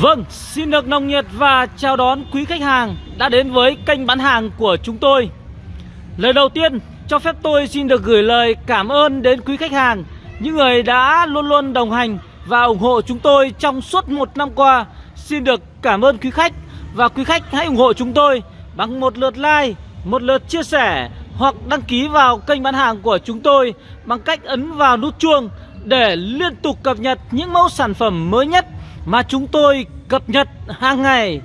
Vâng, xin được nồng nhiệt và chào đón quý khách hàng đã đến với kênh bán hàng của chúng tôi. Lời đầu tiên, cho phép tôi xin được gửi lời cảm ơn đến quý khách hàng Những người đã luôn luôn đồng hành và ủng hộ chúng tôi trong suốt một năm qua. Xin được cảm ơn quý khách Và quý khách hãy ủng hộ chúng tôi bằng một lượt like, một lượt chia sẻ Hoặc đăng ký vào kênh bán hàng của chúng tôi Bằng cách ấn vào nút chuông để liên tục cập nhật những mẫu sản phẩm mới nhất mà chúng tôi cập nhật hàng ngày.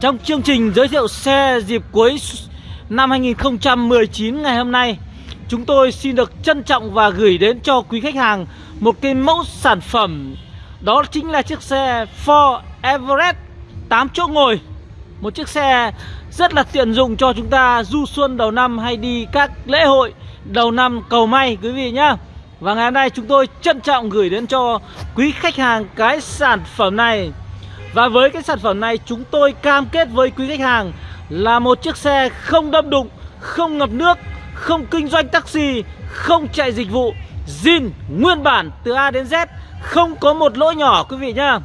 Trong chương trình giới thiệu xe dịp cuối năm 2019 ngày hôm nay, chúng tôi xin được trân trọng và gửi đến cho quý khách hàng một cái mẫu sản phẩm đó chính là chiếc xe Ford Everest 8 chỗ ngồi. Một chiếc xe rất là tiện dụng cho chúng ta du xuân đầu năm hay đi các lễ hội đầu năm cầu may quý vị nhá. Và ngày hôm nay chúng tôi trân trọng gửi đến cho quý khách hàng cái sản phẩm này. Và với cái sản phẩm này chúng tôi cam kết với quý khách hàng Là một chiếc xe không đâm đụng, không ngập nước, không kinh doanh taxi, không chạy dịch vụ zin nguyên bản từ A đến Z Không có một lỗi nhỏ quý vị nhá.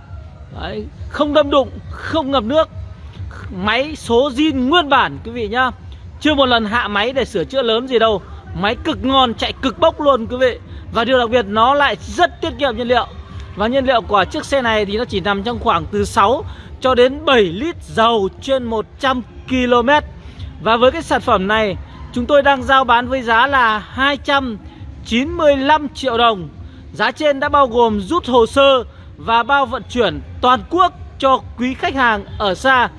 Đấy, Không đâm đụng, không ngập nước Máy số zin nguyên bản quý vị nhá. Chưa một lần hạ máy để sửa chữa lớn gì đâu Máy cực ngon, chạy cực bốc luôn quý vị và điều đặc biệt, nó lại rất tiết kiệm nhiên liệu. Và nhiên liệu của chiếc xe này thì nó chỉ nằm trong khoảng từ 6 cho đến 7 lít dầu trên 100 km Và với cái sản phẩm này, chúng tôi đang giao bán với giá là 295 triệu đồng. Giá trên đã bao gồm rút hồ sơ và bao vận chuyển toàn quốc cho quý khách hàng ở xa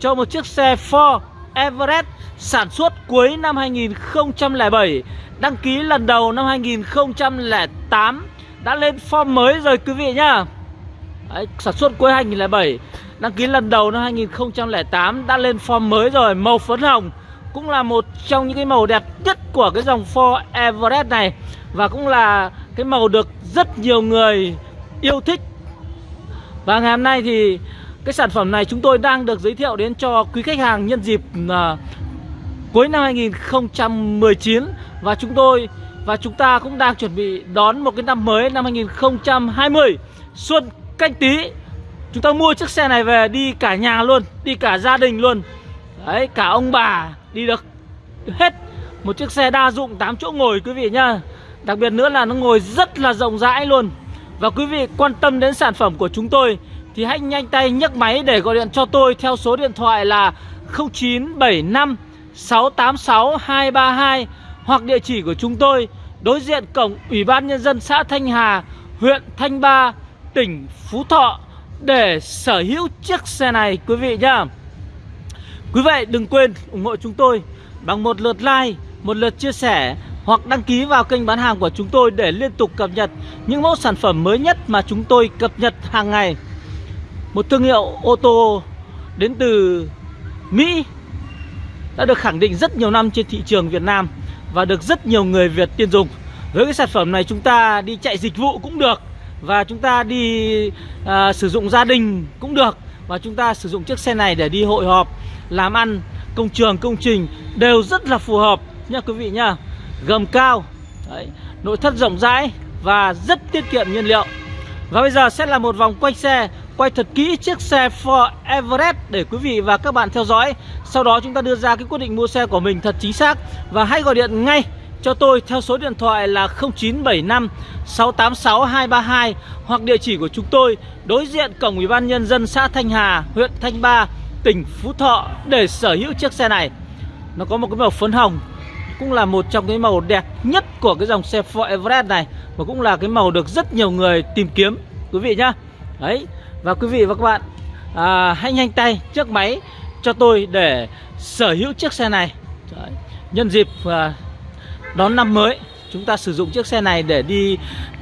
Cho một chiếc xe Ford Everest sản xuất cuối năm 2007 Đăng ký lần đầu năm 2008 Đã lên form mới rồi quý vị nhá. Đấy, Sản xuất cuối 2007 Đăng ký lần đầu năm 2008 Đã lên form mới rồi Màu phấn hồng. Cũng là một trong những cái màu đẹp nhất Của cái dòng Ford Everest này. Và cũng là cái màu được rất nhiều người yêu thích. Và ngày hôm nay thì Cái sản phẩm này chúng tôi đang được giới thiệu đến cho quý khách hàng nhân dịp uh, cuối năm 2019 và chúng tôi và chúng ta cũng đang chuẩn bị đón một cái năm mới năm 2020 Xuân canh tí, Chúng ta mua chiếc xe này về đi cả nhà luôn, Đi cả gia đình luôn. Đấy, cả ông bà đi được hết Một chiếc xe đa dụng 8 chỗ ngồi quý vị nhá. Đặc biệt nữa là nó ngồi rất là rộng rãi luôn. Và quý vị quan tâm đến sản phẩm của chúng tôi Thì hãy nhanh tay nhấc máy để gọi điện cho tôi Theo số điện thoại là 0975 686 232 hoặc địa chỉ của chúng tôi đối diện cổng Ủy ban Nhân dân xã Thanh Hà, huyện Thanh Ba, tỉnh Phú Thọ để sở hữu chiếc xe này quý vị nhá. Quý vị đừng quên ủng hộ chúng tôi bằng một lượt like, một lượt chia sẻ hoặc đăng ký vào kênh bán hàng của chúng tôi để liên tục cập nhật những mẫu sản phẩm mới nhất mà chúng tôi cập nhật hàng ngày. Một thương hiệu ô tô đến từ Mỹ đã được khẳng định rất nhiều năm trên thị trường Việt Nam và được rất nhiều người Việt tiên dùng. Với cái sản phẩm này chúng ta đi chạy dịch vụ cũng được và chúng ta đi à, sử dụng gia đình cũng được và chúng ta sử dụng chiếc xe này để đi hội họp, làm ăn, công trường, công trình đều rất là phù hợp nha quý vị nhá. Gầm cao, đấy, nội thất rộng rãi và rất tiết kiệm nhiên liệu. Và bây giờ sẽ là một vòng quay xe quay thật kỹ chiếc xe Ford Everest để quý vị và các bạn theo dõi. Sau đó chúng ta đưa ra cái quyết định mua xe của mình thật chính xác và hãy gọi điện ngay cho tôi theo số điện thoại là 0975 686 232 hoặc địa chỉ của chúng tôi đối diện cổng Ủy ban nhân dân xã Thanh Hà, huyện Thanh Ba, tỉnh Phú Thọ để sở hữu chiếc xe này. Nó có một cái màu phấn hồng cũng là một trong cái màu đẹp nhất của cái dòng xe Ford Everest này và cũng là cái màu được rất nhiều người tìm kiếm quý vị nhá. Đấy, và quý vị và các bạn à, hãy nhanh tay trước máy cho tôi để sở hữu chiếc xe này. Đấy. Nhân dịp à, đón năm mới Chúng ta sử dụng chiếc xe này để đi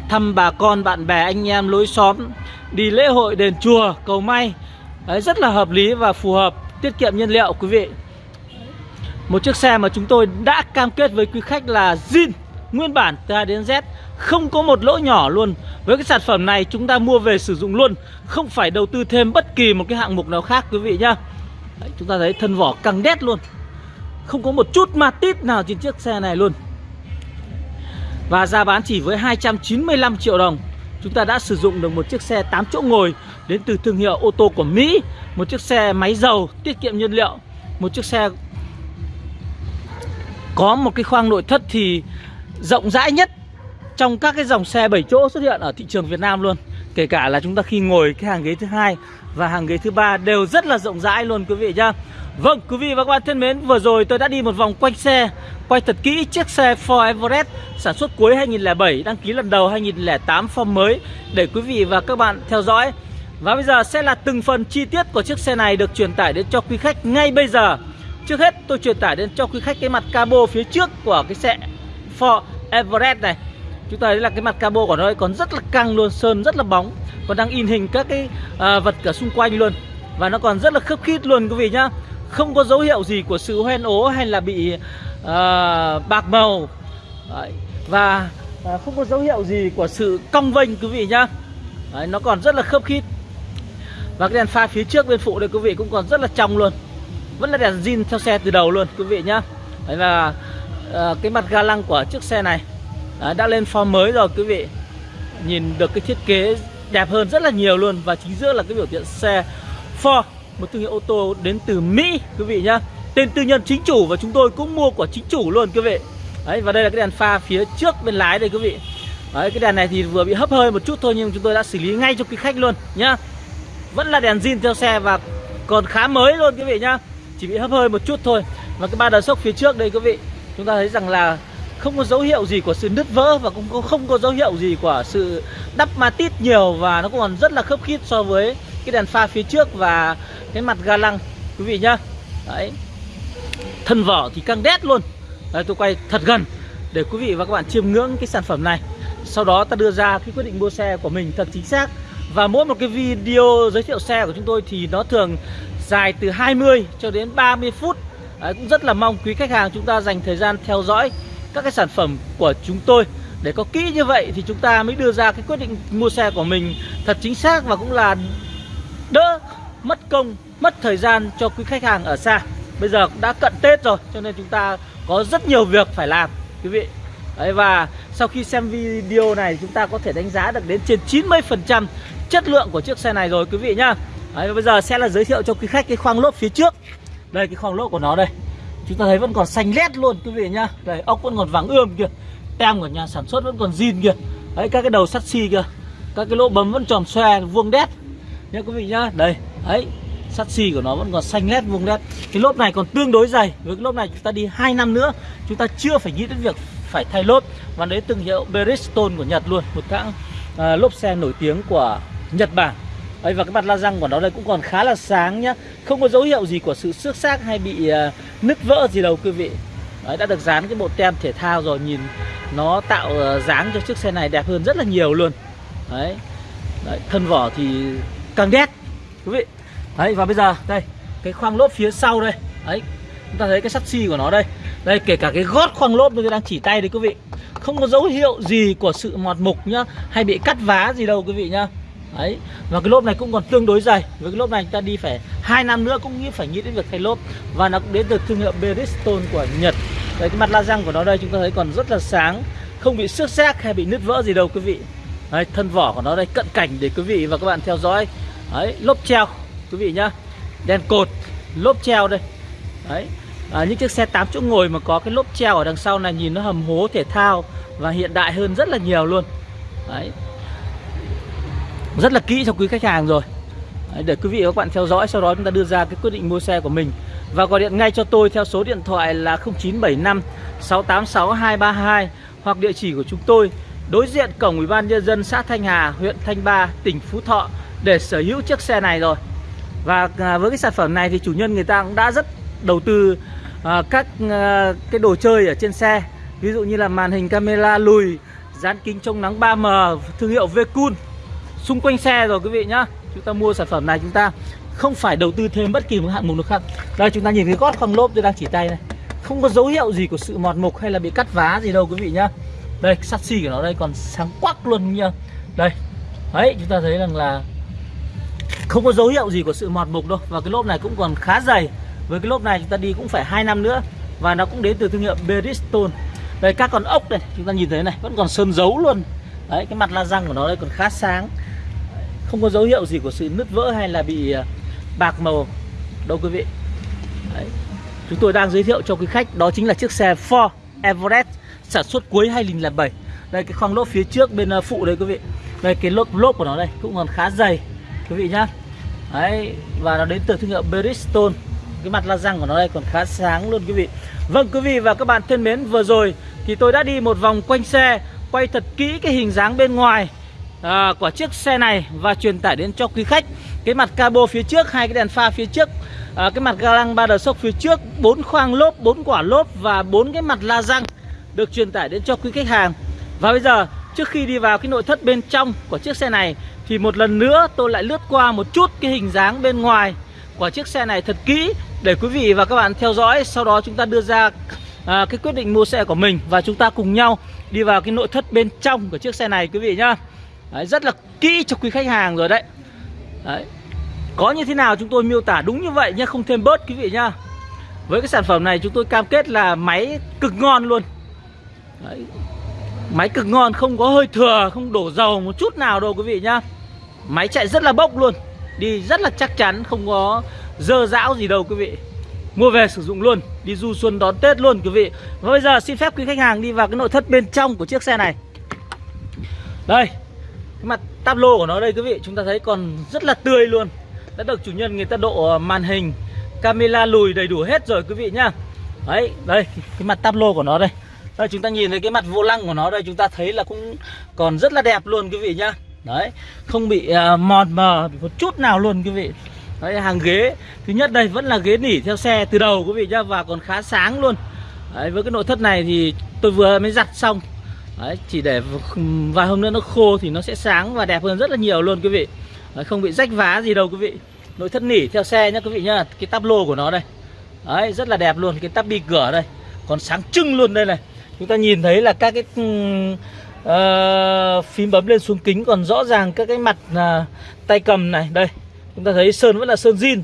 thăm bà con, bạn bè, anh em, lối xóm Đi lễ hội, đền chùa, cầu may. Đấy, Rất là hợp lý và phù hợp Tiết kiệm nhiên liệu quý vị. Một chiếc xe mà chúng tôi đã cam kết với quý khách là zin. Nguyên bản từ A đến Z Không có một lỗ nhỏ luôn. Với cái sản phẩm này chúng ta mua về sử dụng luôn Không phải đầu tư thêm bất kỳ một cái hạng mục nào khác quý vị nhá. Đấy, Chúng ta thấy thân vỏ căng đét luôn. Không có một chút ma tít nào trên chiếc xe này luôn. Và giá bán chỉ với 295 triệu đồng. Chúng ta đã sử dụng được một chiếc xe 8 chỗ ngồi đến từ thương hiệu ô tô của Mỹ, một chiếc xe máy dầu tiết kiệm nhiên liệu, một chiếc xe có một cái khoang nội thất thì rộng rãi nhất trong các cái dòng xe 7 chỗ xuất hiện ở thị trường Việt Nam luôn. Kể cả là chúng ta khi ngồi cái hàng ghế thứ hai và hàng ghế thứ ba đều rất là rộng rãi luôn quý vị nhá. Vâng, quý vị và các bạn thân mến, vừa rồi tôi đã đi một vòng quanh xe, quay thật kỹ chiếc xe Ford Everest sản xuất cuối 2007, đăng ký lần đầu 2008 form mới để quý vị và các bạn theo dõi. Và bây giờ sẽ là từng phần chi tiết của chiếc xe này được truyền tải đến cho quý khách ngay bây giờ. Trước hết tôi truyền tải đến cho quý khách cái mặt cabo phía trước của cái xe Ford Everest này. Chúng ta thấy là cái mặt cabo của nó còn rất là căng luôn, sơn rất là bóng, còn đang in hình các cái à, vật cả xung quanh luôn. Và nó còn rất là khớp khít luôn quý vị nhá. Không có dấu hiệu gì của sự hoen ố hay là bị uh, bạc màu. Đấy. và uh, không có dấu hiệu gì của sự cong vênh quý vị nhá. Đấy, nó còn rất là khớp khít. Và cái đèn pha phía trước bên phụ đây quý vị cũng còn rất là trong luôn. Vẫn là đèn zin theo xe từ đầu luôn quý vị nhá. Đấy, và Ờ, cái mặt ga lăng của chiếc xe này Đấy, đã lên form mới rồi quý vị. Nhìn được cái thiết kế đẹp hơn rất là nhiều luôn và chính giữa là cái biểu hiện xe Ford một thương hiệu ô tô đến từ Mỹ quý vị nhá. Tên tư nhân chính chủ và chúng tôi cũng mua của chính chủ luôn quý vị. Đấy và đây là cái đèn pha phía trước bên lái đây quý vị. Đấy cái đèn này thì vừa bị hấp hơi một chút thôi nhưng chúng tôi đã xử lý ngay cho quý khách luôn nhá. Vẫn là đèn zin theo xe và còn khá mới luôn quý vị nhá. Chỉ bị hấp hơi một chút thôi. Và cái ba đờ sốc phía trước đây quý vị chúng ta thấy rằng là không có dấu hiệu gì của sự nứt vỡ và cũng không có dấu hiệu gì của sự đắp ma tít nhiều và nó còn rất là khớp khít so với cái đèn pha phía trước và cái mặt ga lăng quý vị nhá. Đấy. Thân vỏ thì căng đét luôn. Đấy, tôi quay thật gần để quý vị và các bạn chiêm ngưỡng cái sản phẩm này. Sau đó ta đưa ra cái quyết định mua xe của mình thật chính xác. Và mỗi một cái video giới thiệu xe của chúng tôi thì nó thường dài từ 20 cho đến 30 phút. Đấy, cũng rất là mong quý khách hàng chúng ta dành thời gian theo dõi các cái sản phẩm của chúng tôi. Để có kỹ như vậy thì chúng ta mới đưa ra cái quyết định mua xe của mình thật chính xác và cũng là đỡ mất công, mất thời gian cho quý khách hàng ở xa. Bây giờ cũng đã cận Tết rồi cho nên chúng ta có rất nhiều việc phải làm quý vị. Đấy, Và sau khi xem video này chúng ta có thể đánh giá được đến trên 90% chất lượng của chiếc xe này rồi quý vị nhá. Đấy, bây giờ sẽ là giới thiệu cho quý khách cái khoang lốp phía trước. Đây cái khoang lốp của nó đây. Chúng ta thấy vẫn còn xanh lét luôn quý vị nhá. Đây ốc vẫn còn vàng ươm kìa. Tem của nhà sản xuất vẫn còn zin kìa. Đấy các cái đầu sắt xi kìa. Các cái lỗ bấm vẫn tròn xoe vuông đét. Nhá quý vị nhá. Đây Đấy sắt xi của nó vẫn còn xanh lét vuông đét. Cái lốp này còn tương đối dày. Với cái lốp này chúng ta đi 2 năm nữa Chúng ta chưa phải nghĩ đến việc phải thay lốp. Và đấy từng hiệu Bridgestone của Nhật luôn. Một hãng à, lốp xe nổi tiếng của Nhật Bản. Đấy, và cái mặt la răng của nó đây cũng còn khá là sáng nhá. Không có dấu hiệu gì của sự xước xác hay bị uh, nứt vỡ gì đâu quý vị. Đấy, đã được dán cái bộ tem thể thao rồi Nhìn nó tạo uh, dáng cho chiếc xe này đẹp hơn rất là nhiều luôn. Đấy, Đấy thân vỏ thì càng đét quý vị. Đấy và bây giờ đây cái khoang lốp phía sau đây. Đấy chúng ta thấy cái sắt xi của nó đây. Đây kể cả cái gót khoang lốp tôi đang chỉ tay đấy quý vị. Không có dấu hiệu gì của sự mọt mục nhá Hay bị cắt vá gì đâu quý vị nhá. Đấy. Và cái lốp này cũng còn tương đối dày. Với cái lốp này chúng ta đi phải hai năm nữa cũng nghĩ phải nghĩ đến việc thay lốp. Và nó cũng đến từ thương hiệu Bridgestone của Nhật. Đấy cái mặt la răng của nó đây chúng ta thấy còn rất là sáng. Không bị xước xác hay bị nứt vỡ gì đâu quý vị. Đấy thân vỏ của nó đây cận cảnh để quý vị và các bạn theo dõi. Đấy lốp treo quý vị nhá. Đèn cột lốp treo đây. Đấy. À, những chiếc xe 8 chỗ ngồi mà có cái lốp treo ở đằng sau này nhìn nó hầm hố thể thao và hiện đại hơn rất là nhiều luôn. Đấy rất là kỹ cho quý khách hàng rồi Đấy, để quý vị và các bạn theo dõi sau đó chúng ta đưa ra cái quyết định mua xe của mình và gọi điện ngay cho tôi theo số điện thoại là 0975 686 232 hoặc địa chỉ của chúng tôi đối diện cổng ủy ban nhân dân xã Thanh Hà, huyện Thanh Ba, tỉnh Phú Thọ để sở hữu chiếc xe này rồi. Và à, với cái sản phẩm này thì chủ nhân người ta cũng đã rất đầu tư à, các à, cái đồ chơi ở trên xe. Ví dụ như là màn hình camera lùi, dán kính chống nắng 3M thương hiệu Vecun xung quanh xe rồi, quý vị nhá. Chúng ta mua sản phẩm này, chúng ta không phải đầu tư thêm bất kỳ một hạng mục nào khác. Đây, chúng ta nhìn cái gót khoang lốp tôi đang chỉ tay này không có dấu hiệu gì của sự mọt mục hay là bị cắt vá gì đâu, quý vị nhá. Đây, sắt xi của nó đây, còn sáng quắc luôn nhá. Đây. Đấy, chúng ta thấy rằng là không có dấu hiệu gì của sự mọt mục đâu. Và cái lốp này cũng còn khá dày. Với cái lốp này chúng ta đi cũng phải hai năm nữa. Và nó cũng đến từ thương hiệu Bridgestone. Đây, các con ốc này chúng ta nhìn thấy này, vẫn còn sơn dấu luôn. Đấy, cái mặt la răng của nó đây còn khá sáng không có dấu hiệu gì của sự nứt vỡ hay là bị à, bạc màu đâu quý vị. Đấy. chúng tôi đang giới thiệu cho quý khách, đó chính là chiếc xe Ford Everest, sản xuất cuối 2007 đây, cái khoang lốp phía trước bên à, phụ đây quý vị. Đây, cái lốp lốp của nó đây, cũng còn khá dày, quý vị nhá. Đấy, và nó đến từ thương hiệu Bridgestone. Cái mặt la răng của nó đây còn khá sáng luôn quý vị. Vâng quý vị và các bạn thân mến, vừa rồi thì tôi đã đi một vòng quanh xe, quay thật kỹ cái hình dáng bên ngoài à, của chiếc xe này và truyền tải đến cho quý khách. Cái mặt cabo phía trước hai cái đèn pha phía trước. À, cái mặt ga lăng ba đầu sốc phía trước bốn khoang lốp bốn quả lốp và bốn cái mặt la răng được truyền tải đến cho quý khách hàng. Và bây giờ trước khi đi vào cái nội thất bên trong của chiếc xe này thì một lần nữa tôi lại lướt qua một chút cái hình dáng bên ngoài của chiếc xe này thật kỹ để quý vị và các bạn theo dõi. Sau đó chúng ta đưa ra à, cái quyết định mua xe của mình và chúng ta cùng nhau đi vào cái nội thất bên trong của chiếc xe này quý vị nhá đấy, rất là kỹ cho quý khách hàng rồi đấy. Đấy. Có như thế nào chúng tôi miêu tả đúng như vậy nhé không thêm bớt quý vị nhá. Với cái sản phẩm này chúng tôi cam kết là máy cực ngon luôn. Đấy. máy cực ngon không có hơi thừa không đổ dầu một chút nào đâu quý vị nhá. Máy chạy rất là bốc luôn đi rất là chắc chắn không có dơ dão gì đâu quý vị. Mua về sử dụng luôn đi du xuân đón tết luôn quý vị. Và bây giờ xin phép quý khách hàng đi vào cái nội thất bên trong của chiếc xe này. Đây cái mặt táp lô của nó đây quý vị chúng ta thấy còn rất là tươi luôn. Đã được chủ nhân người ta độ ờ, màn hình camera lùi đầy đủ hết rồi quý vị nhá. Đấy đây cái mặt táp lô của nó đây. Đây chúng ta nhìn thấy cái mặt vô lăng của nó đây chúng ta thấy là cũng còn rất là đẹp luôn quý vị nhá. Đấy không bị ờ, uh, mòn mờ một chút nào luôn quý vị. Đấy hàng ghế thứ nhất đây vẫn là ghế nỉ theo xe từ đầu quý vị nhá và còn khá sáng luôn. Đấy, với cái nội thất này thì tôi vừa mới giặt xong đấy, chỉ để vài hôm nữa nó khô thì nó sẽ sáng và đẹp hơn rất là nhiều luôn quý vị. Đấy, không bị rách vá gì đâu quý vị. Nội thất nỉ theo xe nhá quý vị nhá cái tắp lô của nó đây. Đấy rất là đẹp luôn cái tắp bi cửa đây. Còn sáng trưng luôn đây này. Chúng ta nhìn thấy là các cái uh, phím bấm lên xuống kính còn rõ ràng các cái mặt uh, tay cầm này. Đây chúng ta thấy sơn vẫn là sơn zin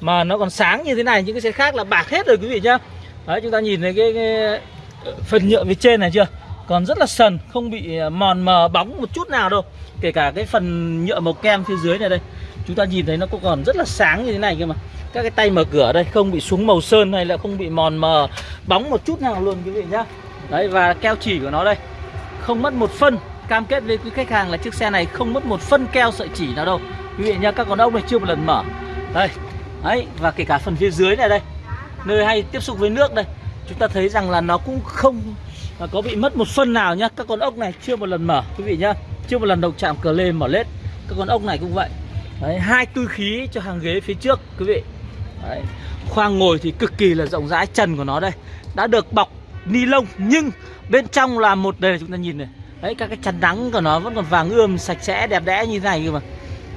mà nó còn sáng như thế này những cái xe khác là bạc hết rồi quý vị nhá. Đấy chúng ta nhìn thấy cái, cái ờ, phần nhựa phía trên này chưa? Còn rất là sần, không bị à, mòn mờ, bóng một chút nào đâu. Kể cả cái phần nhựa màu kem phía dưới này đây. Chúng ta nhìn thấy nó cũng còn rất là sáng như thế này cơ mà. Các cái tay mở cửa đây, không bị xuống màu sơn hay là không bị mòn mờ, bóng một chút nào luôn quý vị nhá. Đấy, và keo chỉ của nó đây. Không mất một phân. Cam kết với quý khách hàng là chiếc xe này không mất một phân keo sợi chỉ nào đâu. Quý vị nhá, các con ốc này chưa một lần mở. Đây. Đấy, và kể cả phần phía dưới này đây. Nơi hay tiếp xúc với nước đây. Chúng ta thấy rằng là nó cũng không có bị mất một phân nào nhá các con ốc này chưa một lần mở quý vị nhá. Chưa một lần động chạm cờ lên mở lết. Các con ốc này cũng vậy. Đấy, hai tư khí cho hàng ghế phía trước quý vị. Đấy. khoang ngồi thì cực kỳ là rộng rãi trần của nó đây. Đã được bọc ni lông nhưng bên trong là một đây chúng ta nhìn này. Đấy các cái chắn nắng của nó vẫn còn vàng ươm sạch sẽ đẹp đẽ như thế này cơ mà.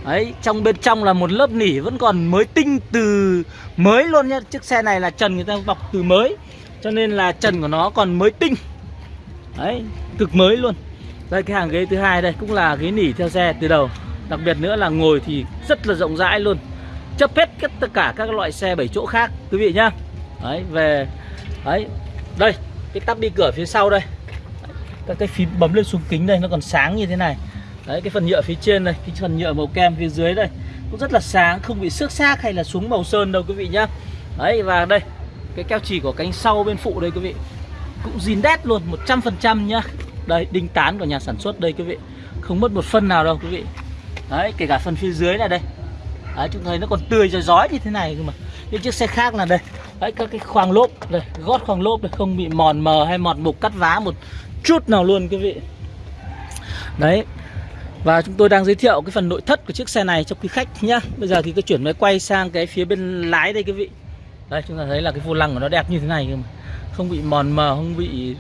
Đấy trong bên trong là một lớp nỉ vẫn còn mới tinh từ mới luôn nhá. Chiếc xe này là trần người ta bọc từ mới cho nên là trần của nó còn mới tinh đấy, cực mới luôn. Đây, cái hàng ghế thứ hai đây cũng là ghế nỉ theo xe từ đầu. Đặc biệt nữa là ngồi thì rất là rộng rãi luôn. Chấp hết tất cả các loại xe 7 chỗ khác, quý vị nhá. Đấy, về, đấy, đây, cái tắp đi cửa phía sau đây. Các cái phím bấm lên xuống kính đây, nó còn sáng như thế này. Đấy, cái phần nhựa phía trên đây, cái phần nhựa màu kem phía dưới đây. Cũng rất là sáng, không bị xước xác hay là xuống màu sơn đâu, quý vị nhá. Đấy, và đây, cái keo chỉ của cánh sau bên phụ đây, quý vị cũng zin đét luôn 100% nhá. Đây, đinh tán của nhà sản xuất đây, quý vị. Không mất một phân nào đâu, quý vị. Đấy, kể cả phần phía dưới này đây. Đấy, chúng thấy nó còn tươi rồi rói như thế này cơ mà. Những chiếc xe khác là đây. Đấy, các cái khoang lốp đây, gót khoang lốp đây, không bị mòn mờ hay mọt mục, cắt vá một chút nào luôn, quý vị. Đấy, và chúng tôi đang giới thiệu cái phần nội thất của chiếc xe này cho quý khách nhá. Bây giờ thì tôi chuyển máy quay sang cái phía bên lái đây, quý vị. Đây, chúng ta thấy là cái vô lăng của nó đẹp như thế này cơ mà không bị mòn mờ không bị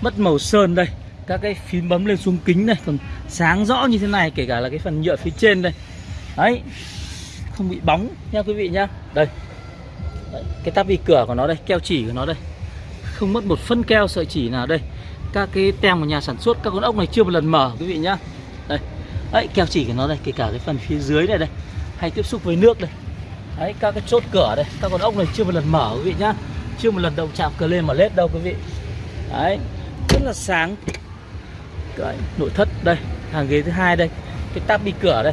mất màu sơn đây. Các cái phím bấm lên xuống kính này còn sáng rõ như thế này kể cả là cái phần nhựa phía trên đây. Đấy không bị bóng nha quý vị nhá. Đây đấy, cái tắp vi cửa của nó đây keo chỉ của nó đây. Không mất một phân keo sợi chỉ nào đây. Các cái tem của nhà sản xuất các con ốc này chưa một lần mở quý vị nhá. Đây đấy keo chỉ của nó đây kể cả cái phần phía dưới này đây hay tiếp xúc với nước đây. Đấy các cái chốt cửa đây các con ốc này chưa một lần mở quý vị nhá chưa một lần động chạm cờ lên mà lết đâu quý vị. Đấy rất là sáng. Đấy, nội thất đây hàng ghế thứ hai đây cái tắp đi cửa đây.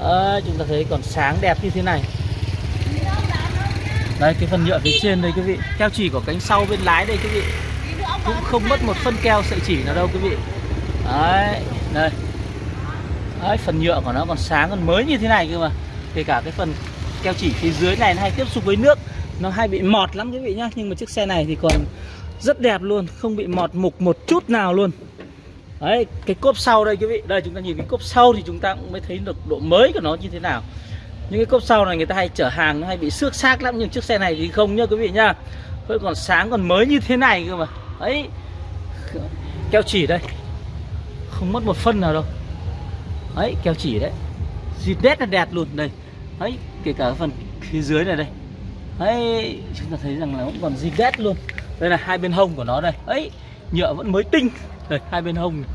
Đấy, chúng ta thấy còn sáng đẹp như thế này. Đây cái phần nhựa phía trên đây quý vị. Keo chỉ của cánh sau bên lái đây quý vị. Cũng không mất một phân keo sợi chỉ nào đâu quý vị. Đấy đây. Đấy, phần nhựa của nó còn sáng còn mới như thế này cơ mà. Kể cả cái phần keo chỉ phía dưới này nó hay tiếp xúc với nước nó hay bị mọt lắm quý vị nhá, nhưng mà chiếc xe này thì còn rất đẹp luôn, không bị mọt mục một chút nào luôn. Đấy, cái cốp sau đây quý vị, đây chúng ta nhìn cái cốp sau thì chúng ta cũng mới thấy được độ mới của nó như thế nào. Những cái cốp sau này người ta hay chở hàng nó hay bị xước xác lắm, nhưng chiếc xe này thì không nhá quý vị nhá. Vẫn còn sáng, còn mới như thế này cơ mà. Ấy keo chỉ đây. Không mất một phân nào đâu. Ấy keo chỉ đấy. Dịp nét là đẹp luôn, đây. Ấy kể cả phần phía dưới này đây ấy chúng ta thấy rằng là vẫn còn zip đét luôn. Đây là hai bên hông của nó đây. Ấy nhựa vẫn mới tinh. Đây hai bên hông này.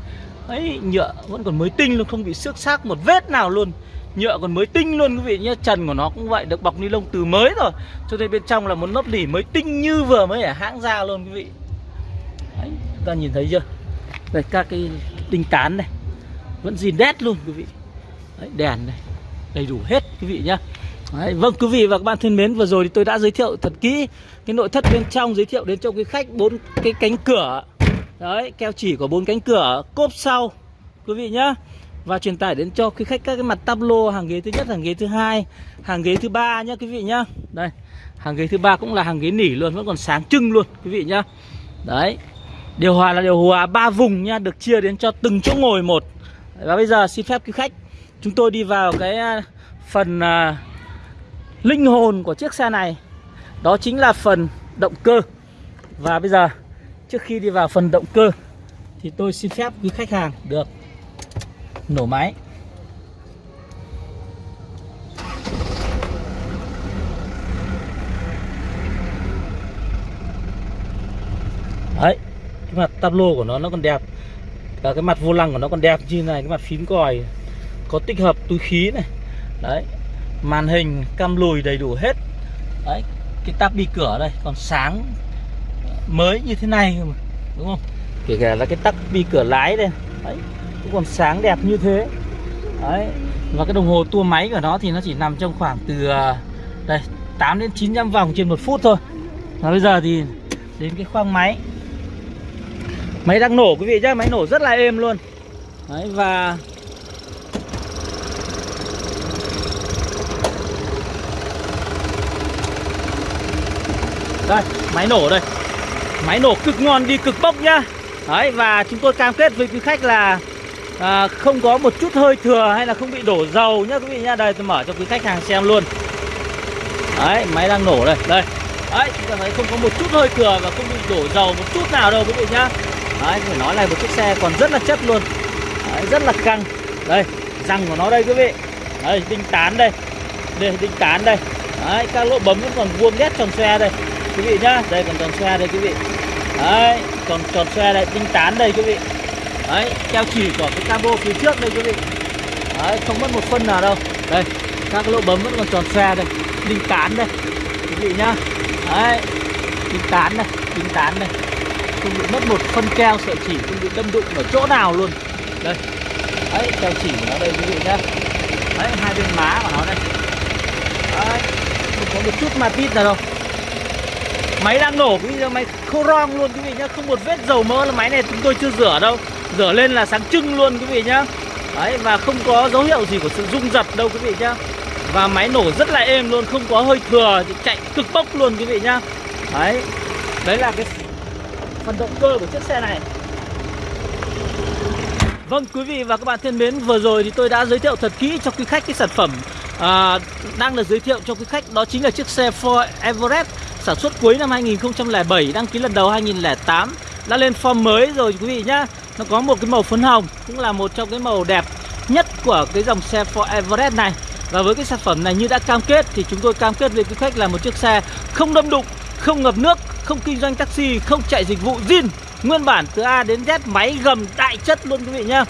ấy nhựa vẫn còn mới tinh luôn không bị xước xác một vết nào luôn. Nhựa còn mới tinh luôn quý vị nhé. Trần của nó cũng vậy được bọc ni lông từ mới rồi. Cho nên bên trong là một lớp lỉ mới tinh như vừa mới ở hãng ra luôn quý vị. Đấy, chúng ta nhìn thấy chưa? Đây các cái tinh tán này. Vẫn zin đét luôn quý vị. Đấy, đèn này. Đầy đủ hết quý vị nhá. Đấy, vâng quý vị và các bạn thân mến vừa rồi thì tôi đã giới thiệu thật kỹ cái nội thất bên trong giới thiệu đến cho quý khách bốn cái cánh cửa. Đấy keo chỉ của bốn cánh cửa cốp sau quý vị nhá. Và truyền tải đến cho quý khách các cái mặt tablo hàng ghế thứ nhất hàng ghế thứ hai hàng ghế thứ ba nhá quý vị nhá. Đây hàng ghế thứ ba cũng là hàng ghế nỉ luôn vẫn còn sáng trưng luôn quý vị nhá. Đấy điều hòa là điều hòa ba vùng nha được chia đến cho từng chỗ ngồi một. Và bây giờ xin phép quý khách chúng tôi đi vào cái à, phần uh, linh hồn của chiếc xe này. Đó chính là phần động cơ. Và bây giờ, trước khi đi vào phần động cơ, thì tôi xin phép quý khách hàng được nổ máy. Đấy, cái mặt tablo của nó nó còn đẹp. Và cái mặt vô lăng của nó còn đẹp như này, cái mặt phím còi có tích hợp túi khí này. Đấy màn hình, cam lùi đầy đủ hết. Đấy, cái tắp đi cửa đây, còn sáng mới như thế này đúng không? Kể cả là cái tắp đi cửa lái đây, đấy, cũng còn sáng đẹp như thế. Đấy, và cái đồng hồ tua máy của nó thì nó chỉ nằm trong khoảng từ à, đây 8 đến 900 vòng trên một phút thôi. Và bây giờ thì đến cái khoang máy. Máy đang nổ, quý vị nhé máy nổ rất là êm luôn. Đấy, và đây máy nổ đây. Máy nổ cực ngon đi cực bốc nhá. Đấy và chúng tôi cam kết với quý khách là à, không có một chút hơi thừa hay là không bị đổ dầu nhá quý vị nhá. Đây tôi mở cho quý khách hàng xem luôn. Đấy máy đang nổ đây. Đây. Đấy chúng ta thấy không có một chút hơi thừa và không bị đổ dầu một chút nào đâu quý vị nhá. Đấy phải nói là một chiếc xe còn rất là chất luôn. Đấy, rất là căng. Đây răng của nó đây quý vị. Đây đinh tán đây. Đây đinh tán đây. Đấy các lỗ bấm vẫn còn vuông nét tròn xe đây quý vị nhá. Đây, còn tròn xoe đây quý vị. Đấy, còn tròn xoe đây tinh tán đây quý vị. Đấy, keo chỉ của cái cabo phía trước đây quý vị. Đấy, không mất một phân nào đâu. Đây, các lỗ bấm vẫn còn tròn xoe đây. Tinh tán đây, quý vị nhá. Đấy, tinh tán đây, tinh tán đây. Không bị mất một phân keo, sợi chỉ không bị đâm đụng ở chỗ nào luôn. Đây. Đấy, keo chỉ của nó đây quý vị nhá. Đấy, hai bên má của nó đây. Đấy, không có một chút ma tít nào đâu. Máy đang nổ. Quý vị máy khô rong luôn quý vị nhá. Không một vết dầu mỡ là máy này chúng tôi chưa rửa đâu. Rửa lên là sáng trưng luôn quý vị nhá. Đấy và không có dấu hiệu gì của sự rung giật đâu quý vị nhá. Và máy nổ rất là êm luôn Không có hơi thừa chạy cực bốc luôn quý vị nhá. Đấy Đấy là cái phần động cơ của chiếc xe này. Vâng quý vị và các bạn thân mến Vừa rồi thì tôi đã giới thiệu thật kỹ cho quý khách cái sản phẩm à, Đang được giới thiệu cho quý khách Đó chính là chiếc xe Ford Everest sản xuất cuối năm 2007 đăng ký lần đầu 2008 đã lên form mới rồi quý vị nhá. Nó có một cái màu phấn hồng, cũng là một trong cái màu đẹp nhất của cái dòng xe Ford Everest này. Và với cái sản phẩm này như đã cam kết thì chúng tôi cam kết với quý khách là một chiếc xe không đâm đụng, không ngập nước, không kinh doanh taxi, không chạy dịch vụ zin. Nguyên bản từ A đến Z, máy gầm đại chất luôn quý vị nhá.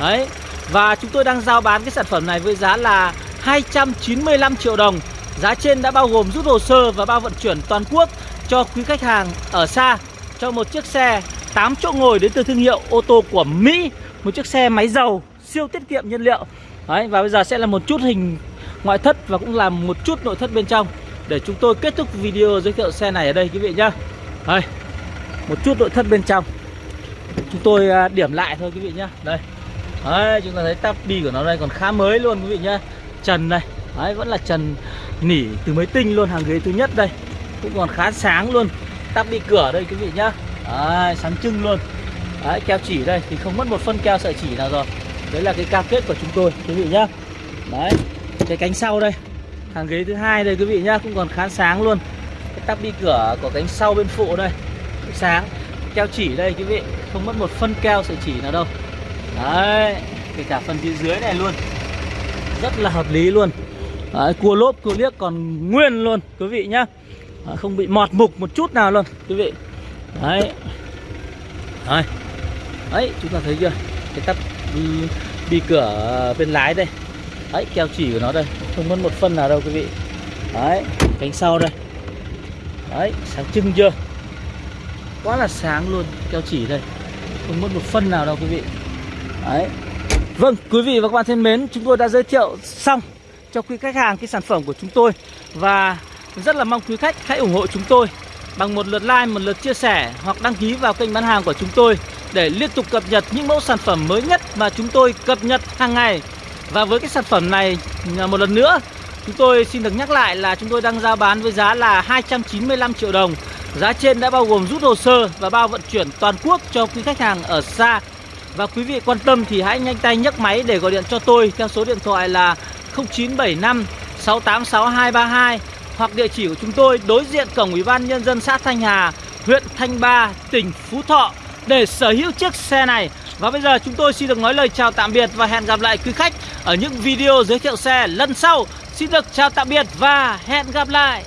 Đấy, và chúng tôi đang giao bán cái sản phẩm này với giá là 295 triệu đồng. Giá trên đã bao gồm rút hồ sơ và bao vận chuyển toàn quốc cho quý khách hàng ở xa. Cho một chiếc xe 8 chỗ ngồi đến từ thương hiệu ô tô của Mỹ một chiếc xe máy dầu siêu tiết kiệm nhiên liệu. Đấy, và bây giờ sẽ là một chút hình ngoại thất và cũng là một chút nội thất bên trong để chúng tôi kết thúc video giới thiệu xe này ở đây quý vị nhá. Đây một chút nội thất bên trong. Chúng tôi à, điểm lại thôi quý vị nhá. Đây. Đấy chúng ta thấy tắp bi của nó đây còn khá mới luôn quý vị nhá. Trần này đấy vẫn là trần nỉ từ mới tinh luôn hàng ghế thứ nhất đây. Cũng còn khá sáng luôn. Tắp bị cửa đây quý vị nhá. Đấy, sáng trưng luôn. Đấy keo chỉ đây thì không mất một phân keo sợi chỉ nào rồi. Đấy là cái cam kết của chúng tôi quý vị nhá. Đấy cái cánh sau đây. Hàng ghế thứ hai đây quý vị nhá cũng còn khá sáng luôn. Cái tắp bi cửa của cánh sau bên phụ đây cũng sáng. Keo chỉ đây quý vị không mất một phân keo sợi chỉ nào đâu. Đấy kể cả phần phía dưới này luôn. Rất là hợp lý luôn đấy, cua lốp cua liếc còn nguyên luôn quý vị nhá. Đấy, không bị mọt mục một chút nào luôn quý vị. Đấy. Đấy, đấy chúng ta thấy chưa? Cái tắp đi, đi cửa bên lái đây. Đấy keo chỉ của nó đây. Không mất một phân nào đâu quý vị. Đấy cánh sau đây. Đấy sáng trưng chưa? Quá là sáng luôn keo chỉ đây. Không mất một phân nào đâu quý vị. Đấy. Vâng quý vị và các bạn thân mến chúng tôi đã giới thiệu xong cho quý khách hàng cái sản phẩm của chúng tôi. Và rất là mong quý khách hãy ủng hộ chúng tôi bằng một lượt like, một lượt chia sẻ hoặc đăng ký vào kênh bán hàng của chúng tôi để liên tục cập nhật những mẫu sản phẩm mới nhất mà chúng tôi cập nhật hàng ngày. Và với cái sản phẩm này à, một lần nữa, chúng tôi xin được nhắc lại là chúng tôi đang giao bán với giá là 295 triệu đồng. Giá trên đã bao gồm rút hồ sơ và bao vận chuyển toàn quốc cho quý khách hàng ở xa. Và quý vị quan tâm thì hãy nhanh tay nhấc máy để gọi điện cho tôi theo số điện thoại là 0975 686232 Hoặc địa chỉ của chúng tôi đối diện cổng Ủy ban Nhân dân xã Thanh Hà, huyện Thanh Ba, tỉnh Phú Thọ để sở hữu chiếc xe này và bây giờ chúng tôi xin được nói lời chào tạm biệt và hẹn gặp lại quý khách ở những video giới thiệu xe lần sau. Xin được chào tạm biệt và hẹn gặp lại.